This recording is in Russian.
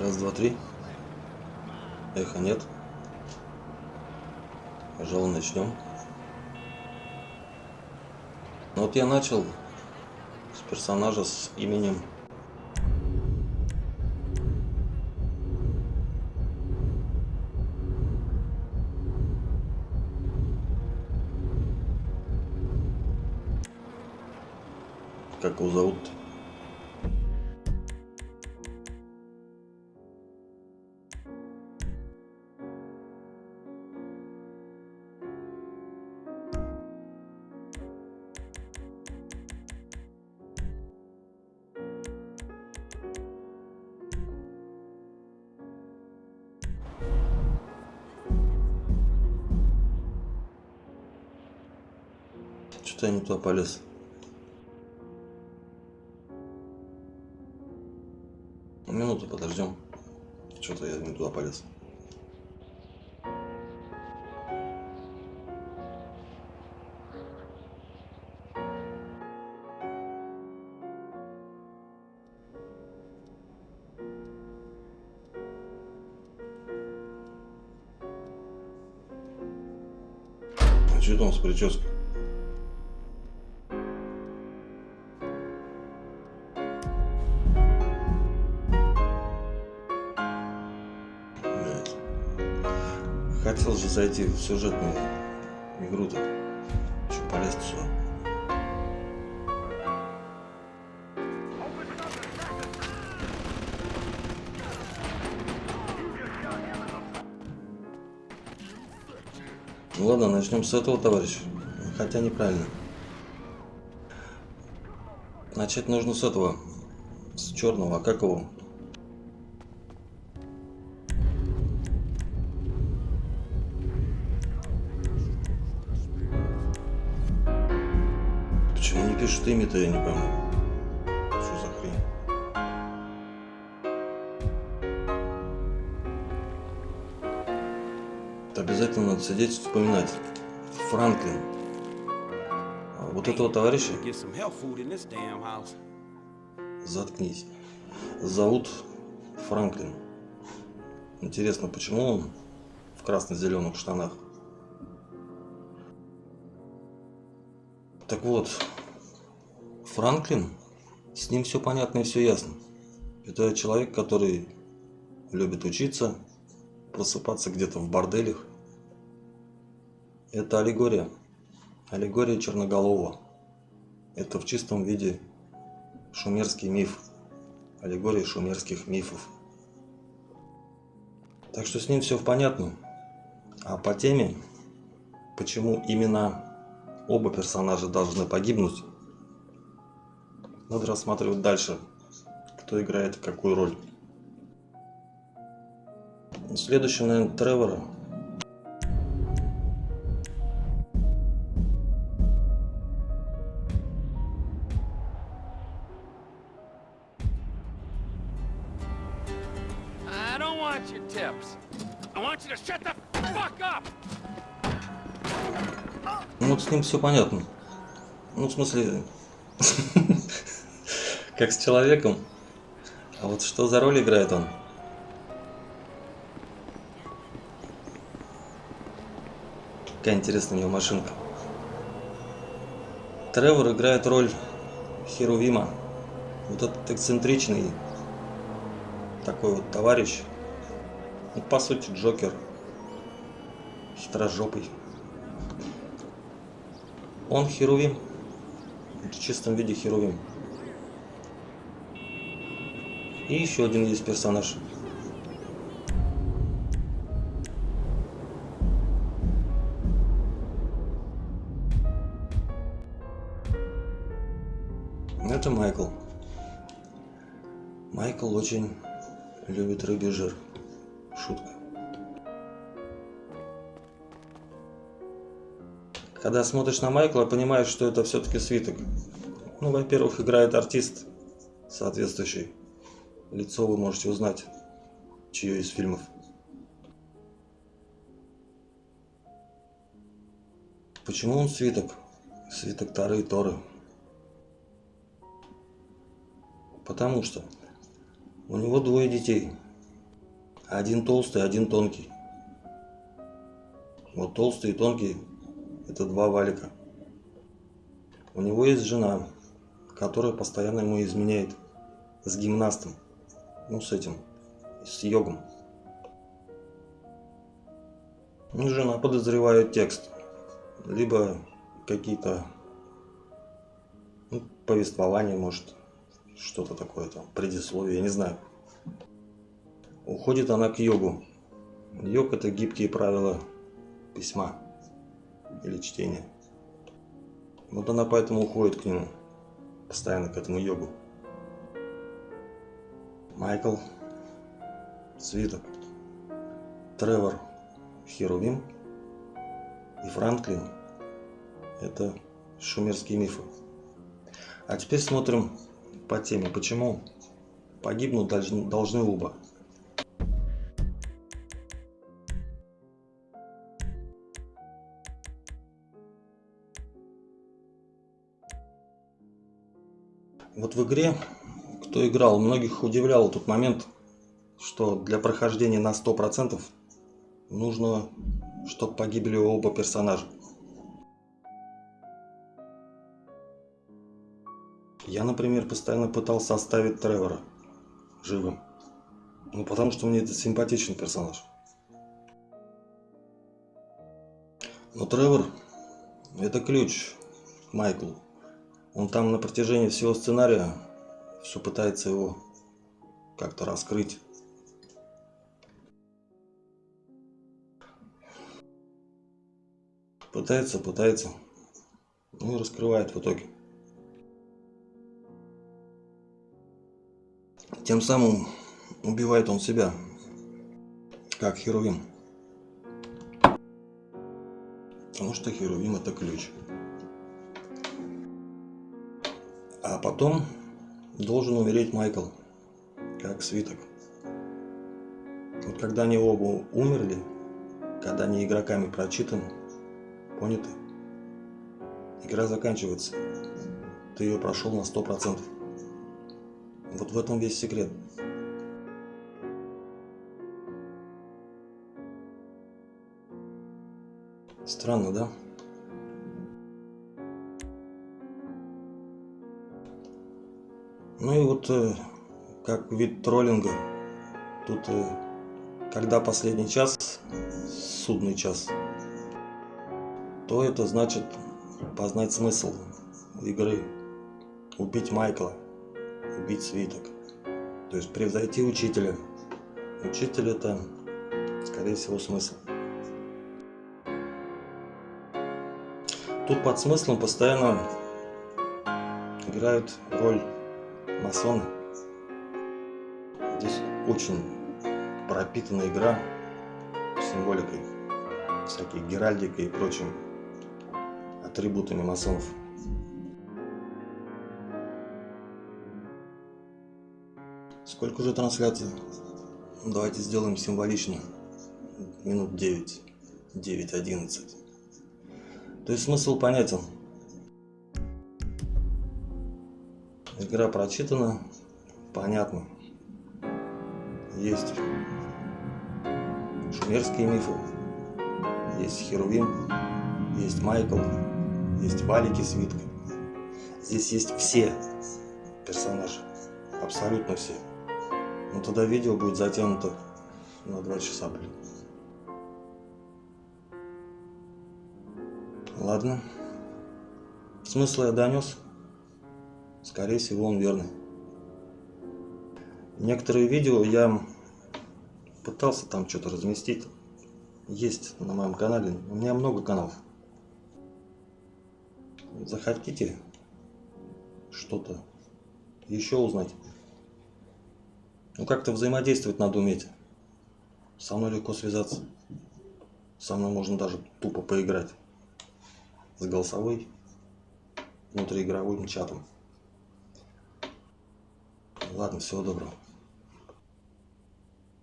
Раз, два, три. Эхо нет. Пожалуй, начнем. Ну вот я начал с персонажа с именем Как его зовут? -то? Что-то я не туда полез. Минуту подождем. Что-то я не туда полез. А что там с прической? Зайти в сюжетную игру-то. Что полез сюда? Ну ладно, начнем с этого, товарищ. Хотя неправильно. Начать нужно с этого. С черного. А как его? Имя-то, я не пойму. Что за хрень? Это обязательно надо сидеть и вспоминать. Франклин. А вот этого товарища... Заткнись. Зовут Франклин. Интересно, почему он в красно-зеленых штанах? Так вот, Франклин, с ним все понятно и все ясно. Это человек, который любит учиться, просыпаться где-то в борделях. Это аллегория. Аллегория Черноголового. Это в чистом виде шумерский миф. Аллегория шумерских мифов. Так что с ним все понятно. А по теме, почему именно оба персонажа должны погибнуть, надо рассматривать дальше, кто играет какую роль. Следующий, наверное, Тревора. Ну вот с ним все понятно. Ну, в смысле, как с человеком. А вот что за роль играет он? Какая интересная у него машинка. Тревор играет роль Херувима. Вот этот эксцентричный такой вот товарищ. Ну, по сути, Джокер. Хитрожопый. Он Херувим. В чистом виде Херувим. И еще один есть персонаж. Это Майкл. Майкл очень любит рыбий жир. Шутка. Когда смотришь на Майкла, понимаешь, что это все-таки свиток. Ну, во-первых, играет артист соответствующий. Лицо вы можете узнать, чье из фильмов. Почему он свиток? Свиток Тары и Торы. Потому что у него двое детей. Один толстый, один тонкий. Вот толстый и тонкий – это два валика. У него есть жена, которая постоянно ему изменяет с гимнастом. Ну, с этим, с йогом. Ну, жена подозревает текст. Либо какие-то ну, повествования, может, что-то такое там, предисловие, я не знаю. Уходит она к йогу. Йог – это гибкие правила письма или чтения. Вот она поэтому уходит к нему, постоянно к этому йогу. Майкл, Свиток, Тревор, Херувим и Франклин – это шумерские мифы. А теперь смотрим по теме, почему погибнуть должны, должны оба. Вот в игре, кто играл, многих удивлял тот момент, что для прохождения на 100% нужно, чтобы погибли оба персонажа. Я, например, постоянно пытался оставить Тревора живым. Ну, потому что мне это симпатичный персонаж. Но Тревор – это ключ к Майклу. Он там на протяжении всего сценария все пытается его как-то раскрыть. Пытается, пытается. Ну и раскрывает в итоге. Тем самым убивает он себя, как Херувим. Потому что Херувим это ключ. А потом должен умереть Майкл, как свиток. Вот когда они оба умерли, когда они игроками прочитаны, поняты, игра заканчивается. Ты ее прошел на сто процентов. Вот в этом весь секрет. Странно, да? Ну и вот э, как вид троллинга, тут э, когда последний час, судный час, то это значит познать смысл игры, убить Майкла, убить свиток, то есть превзойти учителя. Учитель это, скорее всего, смысл. Тут под смыслом постоянно играют роль масоны. Здесь очень пропитана игра символикой, всякой геральдикой и прочим атрибутами масонов. Сколько уже трансляций? Давайте сделаем символично. Минут 9. 9-11. То есть смысл понятен. Игра прочитана, понятно. Есть шумерские мифы, есть Херувим, есть Майкл, есть Валики Свитка. Здесь есть все персонажи, абсолютно все. Но тогда видео будет затянуто на 2 часа, блин. Ладно. Смысл я донес. Скорее всего, он верный. Некоторые видео я пытался там что-то разместить. Есть на моем канале. У меня много каналов. Захотите что-то еще узнать? Ну как-то взаимодействовать надо уметь. Со мной легко связаться. Со мной можно даже тупо поиграть. С голосовой, внутриигровым чатом. Ладно, всего доброго.